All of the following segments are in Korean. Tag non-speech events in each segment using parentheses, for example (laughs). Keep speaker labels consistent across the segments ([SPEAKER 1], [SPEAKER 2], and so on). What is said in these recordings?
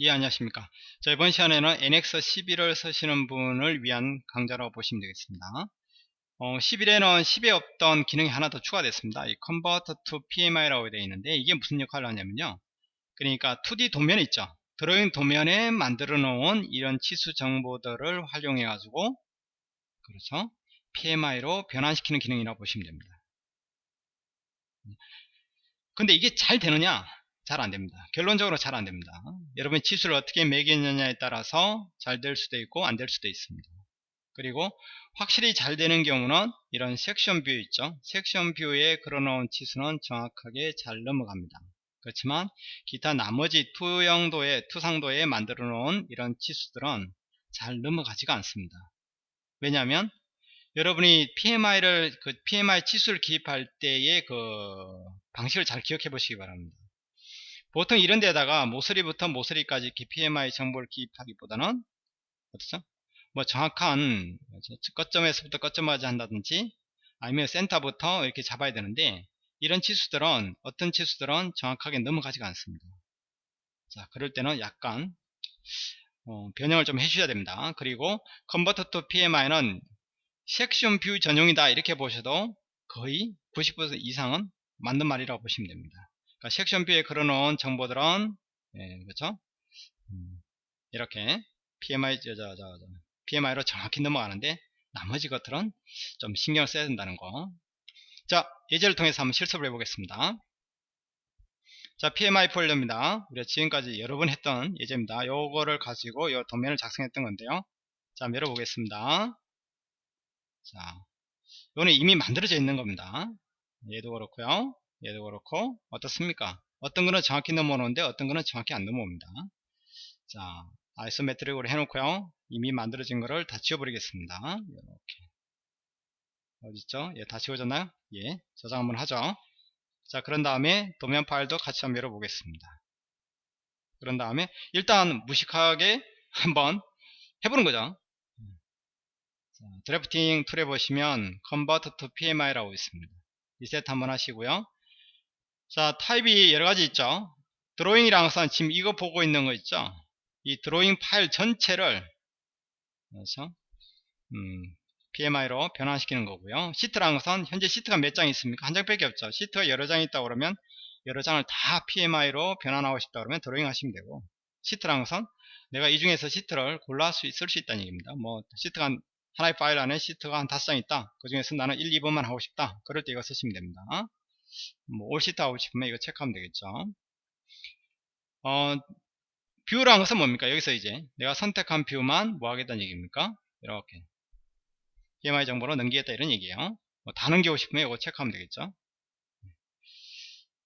[SPEAKER 1] 예 안녕하십니까. 자 이번 시간에는 NX11을 쓰시는 분을 위한 강좌라고 보시면 되겠습니다. 어, 11에는 10에 없던 기능이 하나 더 추가됐습니다. 이 Convert to PMI라고 되어 있는데 이게 무슨 역할을 하냐면요. 그러니까 2D 도면 있죠. 드로잉 도면에 만들어 놓은 이런 치수 정보들을 활용해 가지고 그렇죠? PMI로 변환시키는 기능이라고 보시면 됩니다. 근데 이게 잘 되느냐? 잘 안됩니다. 결론적으로 잘 안됩니다. 여러분이 치수를 어떻게 매겼느냐에 따라서 잘 될 수도 있고 안 될 수도 있습니다. 그리고 확실히 잘 되는 경우는 이런 section view 있죠. section view에 걸어놓은 치수는 정확하게 잘 넘어갑니다. 그렇지만 기타 나머지 투영도에 투상도에 만들어 놓은 이런 치수들은 잘 넘어가지가 않습니다. 왜냐하면 여러분이 PMI를 그 PMI 치수를 기입할 때의 그 방식을 잘 기억해 보시기 바랍니다. 보통 이런 데다가 모서리부터 모서리까지 PMI 정보를 기입하기보다는 어떻죠? 뭐 정확한 끝점에서부터 끝점까지 한다든지 아니면 센터부터 이렇게 잡아야 되는데 이런 치수들은 어떤 치수들은 정확하게 넘어가지가 않습니다. 자 그럴 때는 약간 어, 변형을 좀 해주셔야 됩니다. 그리고 convert to PMI는 section view 전용이다 이렇게 보셔도 거의 90% 이상은 맞는 말이라고 보시면 됩니다. 그러니까 section view에 걸어놓은 정보들은 예, 그렇죠? 음, 이렇게 PMI 저, 저, 저, PMI로 정확히 넘어가는데 나머지 것들은 좀 신경을 써야 된다는 거. 자, 예제를 통해서 한번 실습을 해보겠습니다. 자, PMI 폴더입니다. 우리가 지금까지 여러 번 했던 예제입니다. 요거를 가지고 요 도면을 작성했던 건데요. 자, 열어보겠습니다. 자, 이거는 이미 만들어져 있는 겁니다. 얘도 그렇고요. 얘도 그렇고 어떻습니까? 어떤 거는 정확히 넘어오는데 어떤 거는 정확히 안 넘어옵니다. 자, 아이소메트릭으로 해놓고요. 이미 만들어진 거를 다 지워버리겠습니다. 이렇게 어딨죠? 예, 다 지워졌나요? 예, 저장 한번 하죠. 자, 그런 다음에 도면 파일도 같이 한번 열어보겠습니다. 그런 다음에 일단 무식하게 한번 해보는 거죠. 자, drafting tool에 보시면 Convert to PMI라고 있습니다. 리셋 한번 하시고요. 자 타입이 여러가지 있죠. 드로잉이란 것은 지금 이거 보고 있는 거 있죠? 이 드로잉 파일 전체를 그래서 음, PMI로 변환시키는 거고요. 시트라는 것은 현재 시트가 몇 장 있습니까? 한 장밖에 없죠. 시트가 여러 장 있다 그러면 여러 장을 다 PMI로 변환하고 싶다 그러면 드로잉 하시면 되고 시트라는 것은 내가 이 중에서 시트를 골라 쓸수 있다는 얘기입니다. 뭐 시트가 한, 하나의 파일 안에 시트가 한 다섯 장 있다. 그 중에서 나는 1, 2번만 하고 싶다. 그럴 때 이거 쓰시면 됩니다 뭐 all sheet 하고 싶으면 이거 체크하면 되겠죠? 어, view라는 것은 뭡니까? 여기서 이제 내가 선택한 view만 뭐 하겠다는 얘기입니까? 이렇게. PMI 정보로 넘기겠다 이런 얘기예요. 뭐 다 넘기고 싶으면 이거 체크하면 되겠죠?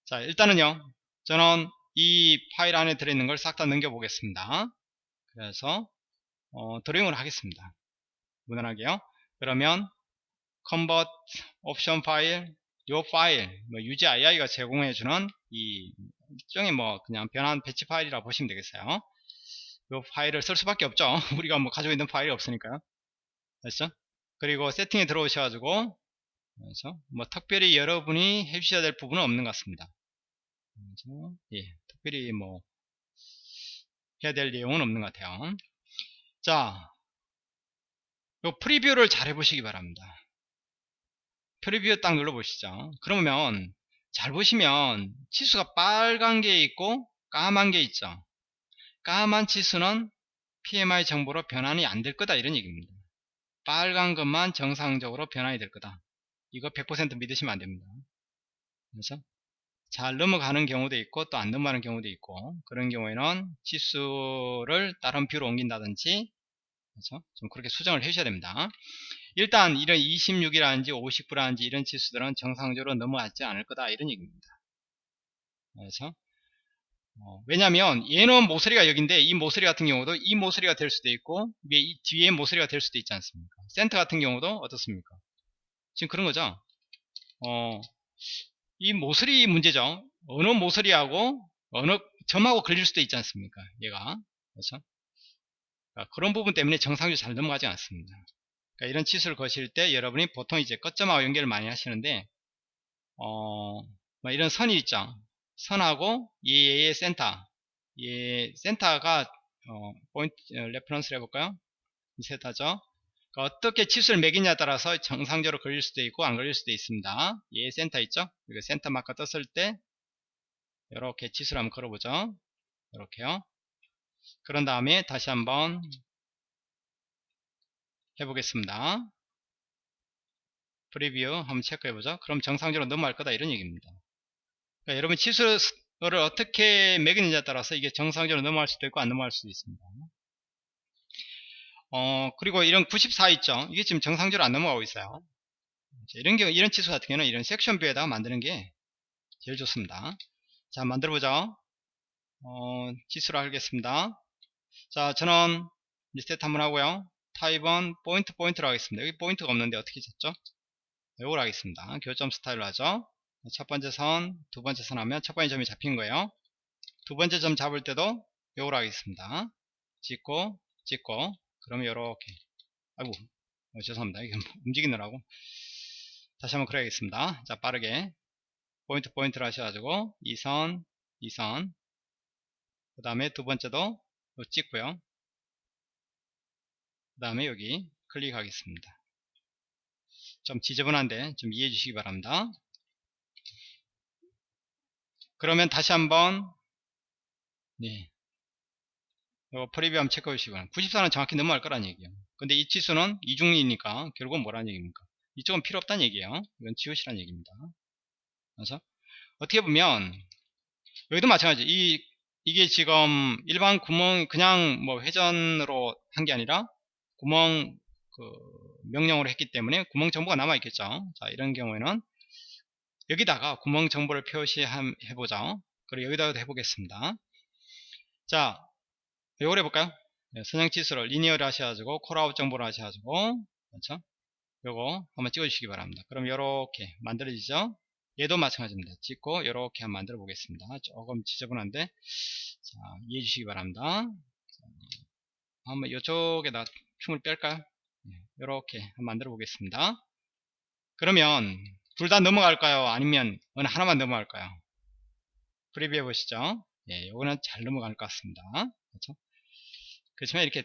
[SPEAKER 1] 자 일단은요. 저는 이 파일 안에 들어있는 걸 싹 다 넘겨 보겠습니다. 그래서 어, 드로잉을 하겠습니다. 무난하게요. 그러면 convert option 파일 요 파일 뭐 UGII가 제공해주는 이 일종의 뭐 그냥 변환 배치 파일이라 보시면 되겠어요. 요 파일을 쓸 수밖에 없죠. (laughs) 우리가 뭐 가지고 있는 파일이 없으니까요. 됐죠 그리고 세팅에 들어오셔가지고 그래서 뭐 특별히 여러분이 해주셔야 될 부분은 없는 것 같습니다. 그래서 예, 특별히 뭐 해야 될 내용은 없는 것 같아요. 자, 요 프리뷰를 잘 해보시기 바랍니다 프리뷰 딱 눌러보시죠. 그러면 잘 보시면 치수가 빨간 게 있고 까만 게 있죠. 까만 치수는 PMI 정보로 변환이 안 될 거다 이런 얘기입니다. 빨간 것만 정상적으로 변환이 될 거다. 이거 100% 믿으시면 안 됩니다. 그래서 잘 넘어가는 경우도 있고 또 안 넘어가는 경우도 있고 그런 경우에는 치수를 다른 뷰로 옮긴다든지 그래서 좀 그렇게 수정을 해주셔야 됩니다. 일단 이런 26이라든지 59라든지 이런 치수들은 정상적으로 넘어가지 않을 거다 이런 얘기입니다. 그래서 어, 왜냐하면 얘는 모서리가 여기인데 이 모서리 같은 경우도 이 모서리가 될 수도 있고 위에 이 뒤에 모서리가 될 수도 있지 않습니까? 센터 같은 경우도 어떻습니까? 지금 그런 거죠. 어, 이 모서리 문제죠. 어느 모서리하고 어느 점하고 걸릴 수도 있지 않습니까? 얘가 그렇죠? 그러니까 그런 부분 때문에 정상적으로 잘 넘어가지 않습니다. 그러니까 이런 치수를 거실 때 여러분이 보통 이제 끝점하고 연결을 많이 하시는데 어, 뭐 이런 선이 있죠. 선하고 얘의 센터 이 센터가 어, 포인트 어, reference를 해볼까요? 이 센터죠. 그러니까 어떻게 치수를 매기냐에 따라서 정상적으로 걸릴 수도 있고 안 걸릴 수도 있습니다. 얘 센터 있죠? 이거 센터 마커 떴을 때 이렇게 치수를 한번 걸어보죠. 이렇게요. 그런 다음에 다시 한번 해보겠습니다. preview 한번 체크해보죠. 그럼 정상적으로 넘어갈 거다 이런 얘기입니다. 그러니까 여러분 치수를 어떻게 매기느냐에 따라서 이게 정상적으로 넘어갈 수도 있고 안 넘어갈 수도 있습니다. 어, 그리고 이런 94 있죠. 이게 지금 정상적으로 안 넘어가고 있어요. 이런 경우, 이런 치수 같은 경우는 이런 section view에다가 만드는 게 제일 좋습니다. 자, 만들어보죠. 어, 치수로 하겠습니다. 자, 저는 리셋 한번 하고요. 타입은 포인트 포인트로 하겠습니다. 여기 포인트가 없는데 어떻게 잡죠? 이걸 하겠습니다. 교점 스타일로 하죠. 첫 번째 선, 두 번째 선 하면 첫 번째 점이 잡힌 거예요. 두 번째 점 잡을 때도 이걸 하겠습니다. 찍고, 찍고, 그러면 이렇게 아이고 어, 죄송합니다 이게 움직이느라고 다시 한번 그래야겠습니다 자 빠르게 포인트 포인트를 하셔가지고 2선 2선 그 다음에 두 번째도 찍고요 그 다음에 여기 클릭하겠습니다. 좀 지저분한데 좀 이해해 주시기 바랍니다. 그러면 다시 한번 네, 이거 프리뷰 한번 체크해 주시고 94는 정확히 넘어갈 거란 얘기예요. 근데 이 치수는 이중이니까 결국은 뭐라는 얘기입니까? 이쪽은 필요 없다는 얘기예요. 이건 지우시라는 얘기입니다. 그래서 어떻게 보면 여기도 마찬가지. 이 이게 지금 일반 구멍 그냥 뭐 회전으로 한 게 아니라 구멍 그 명령으로 했기 때문에 구멍 정보가 남아 있겠죠 자 이런 경우에는 여기다가 구멍 정보를 표시해 보죠 그리고 여기다가 해보겠습니다 자 요걸 해볼까요? 네, 선형 치수를 리니어를 하셔가지고 콜아웃 정보를 하셔가지고 그렇죠? 요거 한번 찍어 주시기 바랍니다. 그럼 요렇게 만들어지죠? 얘도 마찬가지입니다. 찍고 요렇게 한번 만들어 보겠습니다. 조금 지저분한데 자, 이해해 주시기 바랍니다. 자, 한번 이쪽에다 춤을 뺄까요? 네, 요렇게 한번 만들어 보겠습니다. 그러면 둘 다 넘어갈까요? 아니면 어느 하나만 넘어갈까요? 프리뷰 해 보시죠. 예, 요거는 잘 넘어갈 것 같습니다. 그렇죠? 그렇지만 이렇게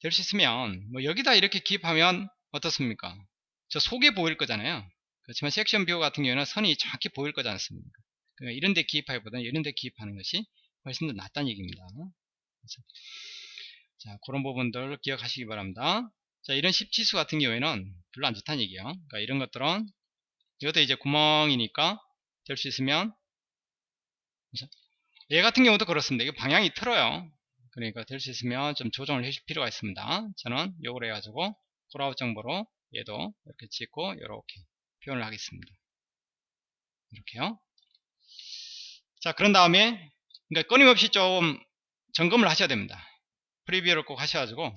[SPEAKER 1] 될 수 있으면 뭐 여기다 이렇게 기입하면 어떻습니까? 저 속에 보일 거잖아요. 그렇지만 section view 같은 경우는 선이 정확히 보일 거지 않습니까? 그러니까 이런 데 기입하기보다는 이런 데 기입하는 것이 훨씬 더 낫다는 얘기입니다. 그렇죠? 자, 그런 부분들 기억하시기 바랍니다. 자, 이런 10 치수 같은 경우에는 별로 안 좋다는 얘기예요. 그러니까 이런 것들은 이것도 이제 구멍이니까 될 수 있으면? 얘 같은 경우도 그렇습니다. 이게 방향이 틀어요. 그러니까 될 수 있으면 좀 조정을 해줄 필요가 있습니다. 저는 요걸 해가지고 콜아웃 정보로 얘도 이렇게 찍고 이렇게 표현을 하겠습니다. 이렇게요. 자 그런 다음에 그러니까 끊임없이 좀 점검을 하셔야 됩니다. 프리뷰를 꼭 하셔가지고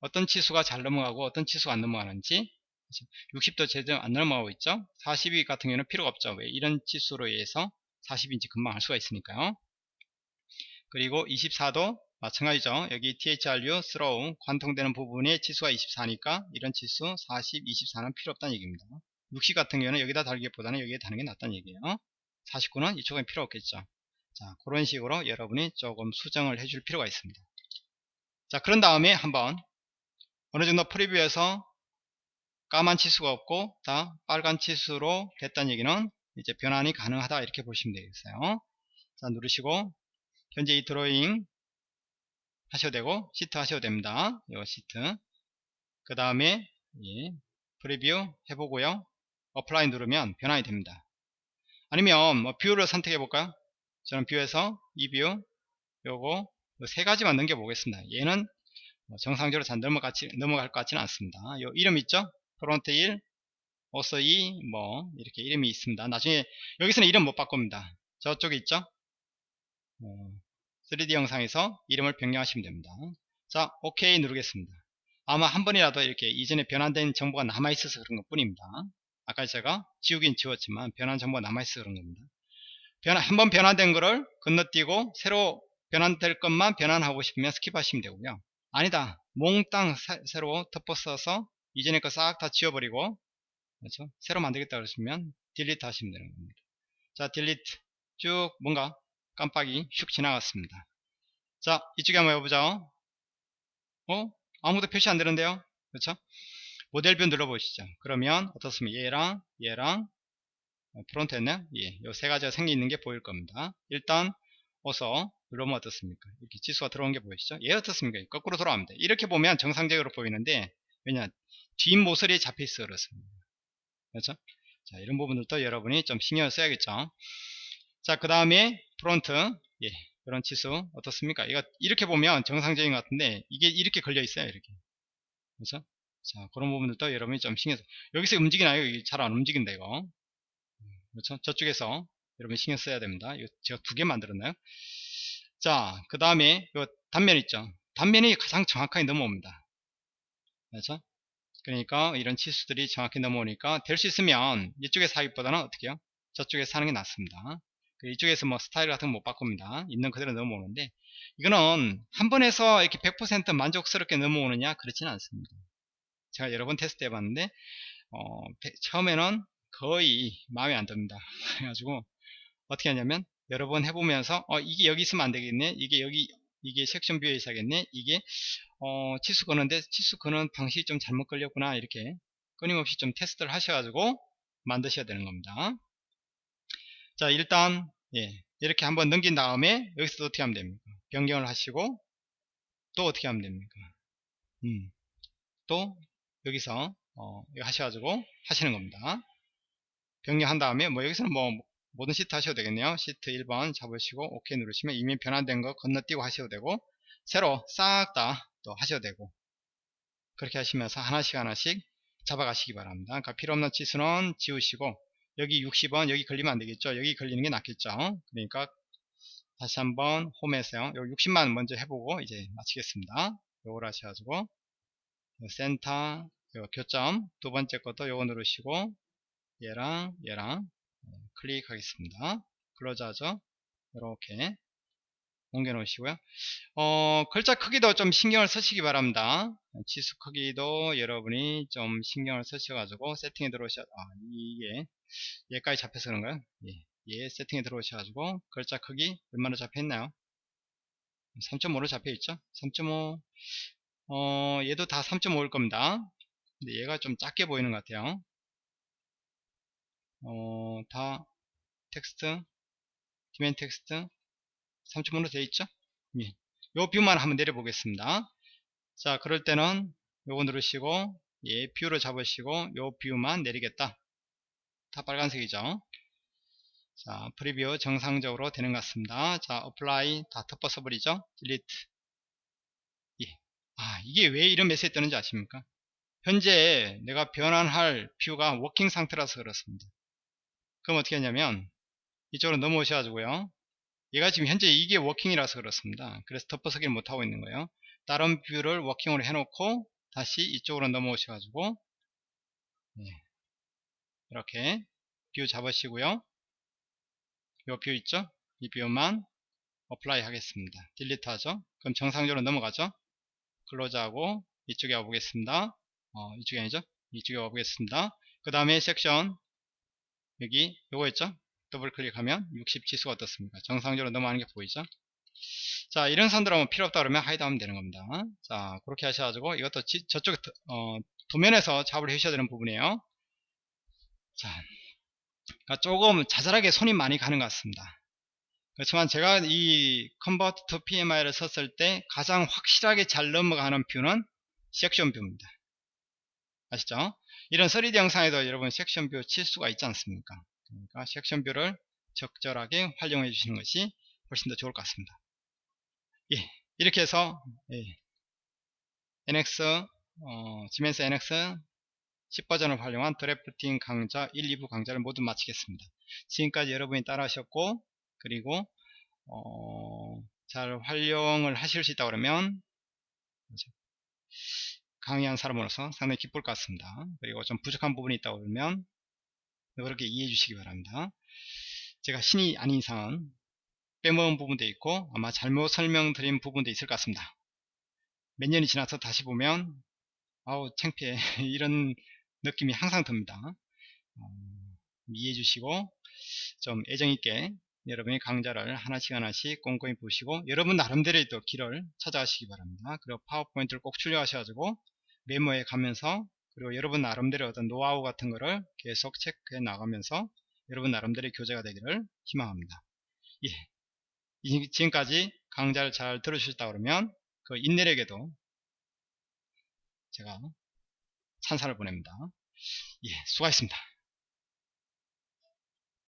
[SPEAKER 1] 어떤 치수가 잘 넘어가고 어떤 치수가 안 넘어가는지 60도 제대로 안 넘어가고 있죠 42 같은 경우는 필요가 없죠 왜 이런 치수로 의해서 40인치 금방 알 수가 있으니까요 그리고 24도 마찬가지죠. 여기 THRU, throw, 관통되는 부분의 치수가 24니까 이런 치수 40, 24는 필요 없다는 얘기입니다. 60 같은 경우는 여기다 달기보다는 여기에 다는 게 낫다는 얘기예요. 49는 이쪽엔 필요 없겠죠. 자, 그런 식으로 여러분이 조금 수정을 해줄 필요가 있습니다. 자, 그런 다음에 한번 어느 정도 preview에서 까만 치수가 없고 다 빨간 치수로 됐다는 얘기는 이제 변환이 가능하다 이렇게 보시면 되겠어요. 자, 누르시고 현재 이 드로잉 하셔도 되고 시트 하셔도 됩니다. 이 시트 그 다음에 예, preview 해보고요. apply 누르면 변환이 됩니다. 아니면 뭐 view를 선택해 볼까요? 저는 view에서 이 view 요거 세 가지만 넘겨 보겠습니다. 얘는 뭐 정상적으로 잘 넘어가지, 넘어갈 것 같지는 않습니다. 요 이름 있죠? front 1, ortho 2, 뭐 이렇게 이름이 있습니다. 나중에 여기서는 이름 못 바꿉니다. 저쪽에 있죠? 3D 어, 영상에서 이름을 변경하시면 됩니다. 자, OK 누르겠습니다. 아마 한 번이라도 이렇게 이전에 변환된 정보가 남아있어서 그런 것 뿐입니다. 아까 제가 지우긴 지웠지만 변환 정보가 남아있어서 그런 겁니다. 변환, 한번 변환된 거를 건너뛰고 새로 변환될 것만 변환하고 싶으면 skip하시면 되고요. 아니다. 몽땅 새로 덮어 써서 이전에 거싹 다 지워버리고 그렇죠? 새로 만들겠다 그러시면 delete 하시면 되는 겁니다. 자, delete 쭉 뭔가 깜빡이 슉 지나갔습니다. 자 이쪽에 한번 해보죠 어? 아무도 표시 안 되는데요 그렇죠 model view 눌러보시죠 그러면 어떻습니까 얘랑 얘랑 어, front 했나요 예, 요 세 가지가 생겨 있는 게 보일 겁니다 일단 어서 누르면 어떻습니까? 이렇게 치수가 들어온 게 보이시죠? 얘 어떻습니까? 거꾸로 돌아갑니다. 이렇게 보면 정상적으로 보이는데 왜냐 뒷모서리에 잡혀 있어 그렇습니다. 그렇죠? 자 이런 부분들도 여러분이 좀 신경을 써야겠죠? 자 그 다음에 front. 예 이런 치수 어떻습니까? 이거 이렇게 보면 정상적인 것 같은데 이게 이렇게 걸려 있어요 이렇게. 그렇죠? 자 그런 부분들도 여러분이 좀 신경 써 여기서 움직이나요? 잘 안 움직인다 이거. 그렇죠? 저쪽에서 여러분 신경 써야 됩니다. 이거 제가 두 개 만들었나요 자 그 다음에 이 단면 있죠. 단면이 가장 정확하게 넘어옵니다. 그렇죠? 그러니까 이런 치수들이 정확히 넘어오니까 될 수 있으면 이쪽에 사기보다는 어떻게 해요? 저쪽에서 하는 게 낫습니다. 그 이쪽에서 뭐 스타일 같은 거 못 바꿉니다. 있는 그대로 넘어오는데 이거는 한 번에서 이렇게 100% 만족스럽게 넘어오느냐 그렇지는 않습니다. 제가 여러 번 테스트 해봤는데 어, 처음에는 거의 마음에 안 듭니다. (laughs) 그래가지고 어떻게 하냐면 여러 번 해보면서 어 이게 여기 있으면 안 되겠네. 이게 여기 이게 section view에 있어야겠네. 이게 어 치수 거는데 치수 거는 방식이 좀 잘못 걸렸구나. 이렇게 끊임없이 좀 테스트를 하셔가지고 만드셔야 되는 겁니다. 자 일단 예, 이렇게 한번 넘긴 다음에 여기서 어떻게 하면 됩니까? 변경을 하시고 또 어떻게 하면 됩니까? 음, 또 여기서 어, 하셔가지고 하시는 겁니다. 변경한 다음에 뭐 여기서는 뭐 모든 시트 하셔도 되겠네요. 시트 1번 잡으시고 OK 누르시면 이미 변환된 거 건너뛰고 하셔도 되고 새로 싹 다 또 하셔도 되고 그렇게 하시면서 하나씩 하나씩 잡아가시기 바랍니다. 그러니까 필요없는 치수는 지우시고 여기 60원 여기 걸리면 안되겠죠? 여기 걸리는 게 낫겠죠? 그러니까 다시 한번 홈에서요 여기 60만 먼저 해보고 이제 마치겠습니다. 요걸 하셔가지고 센터 교점 두 번째 것도 요거 누르시고 얘랑 얘랑 클릭하겠습니다. 하죠. 이렇게 옮겨 놓으시고요. 어, 글자 크기도 좀 신경을 쓰시기 바랍니다. 지수 크기도 여러분이 좀 신경을 쓰셔가지고 세팅에 들어오셔, 아, 이게, 얘까지 잡혀서 그런가요? 예, 얘 세팅에 들어오셔가지고 글자 크기 얼마나 잡혀있나요? 3.5로 잡혀있죠? 3.5, 어, 얘도 다 3.5일 겁니다. 근데 얘가 좀 작게 보이는 것 같아요. 어, 다 텍스트, dimen 텍스트 3.5로 되어 있죠? 예. 요 view만 한번 내려 보겠습니다. 자, 그럴 때는 요거 누르시고 예, view를 잡으시고 요 view만 내리겠다. 다 빨간색이죠. 자, preview 정상적으로 되는 것 같습니다. 자, apply 다 덮어써 버리죠. delete. 예. 아, 이게 왜 이런 메시지 뜨는지 아십니까? 현재 내가 변환할 view가 working 상태라서 그렇습니다. 그럼 어떻게 하냐면 이쪽으로 넘어오셔 가지고요. 얘가 지금 현재 이게 working이라서 그렇습니다. 그래서 덮어쓰기를 못하고 있는 거예요. 다른 view를 working으로 해놓고 다시 이쪽으로 넘어오셔 가지고 네. 이렇게 view 잡으시고요. 이 view 있죠? 이 view만 apply 하겠습니다. delete 하죠? 그럼 정상적으로 넘어가죠? close 하고 이쪽에 와보겠습니다. 어, 이쪽이 아니죠? 이쪽에 와보겠습니다. 그 다음에 섹션 여기 요거 있죠? 더블 클릭하면 60 지수가 어떻습니까? 정상적으로 넘어가는 게 보이죠? 자 이런 선들은 필요 없다 그러면 hide 하면 되는 겁니다. 자 그렇게 하셔가지고 이것도 지, 저쪽 어, 도면에서 작업을 해주셔야 되는 부분이에요. 자 그러니까 조금 자잘하게 손이 많이 가는 것 같습니다. 그렇지만 제가 이 convert to PMI를 썼을 때 가장 확실하게 잘 넘어가는 view는 section view입니다. 아시죠? 이런 3D 영상에도 여러분 section view 칠 수가 있지 않습니까? 그러니까 section view를 적절하게 활용해 주시는 것이 훨씬 더 좋을 것 같습니다. 예, 이렇게 해서 예, NX 어, 지멘스 NX 10버전을 활용한 drafting 강좌 1, 2부 강좌를 모두 마치겠습니다. 지금까지 여러분이 따라하셨고 그리고 어, 잘 활용을 하실 수 있다 그러면 강의한 사람으로서 상당히 기쁠 것 같습니다. 그리고 좀 부족한 부분이 있다고 그러면 그렇게 이해해 주시기 바랍니다. 제가 신이 아닌 이상은 빼먹은 부분도 있고 아마 잘못 설명드린 부분도 있을 것 같습니다. 몇 년이 지나서 다시 보면 아우 창피해 (laughs) 이런 느낌이 항상 듭니다. 어, 이해해 주시고 좀 애정있게 여러분이 강좌를 하나씩 하나씩 꼼꼼히 보시고 여러분 나름대로의 또 길을 찾아가시기 바랍니다. 그리고 파워포인트를 꼭 출력하셔가지고 메모에 가면서 그리고 여러분 나름대로 어떤 노하우 같은 거를 계속 체크해 나가면서 여러분 나름대로의 교재가 되기를 희망합니다. 예. 이- 지금까지 강좌를 잘 들으셨다 그러면 그 인내력에도 제가 찬사를 보냅니다. 예, 수고하셨습니다.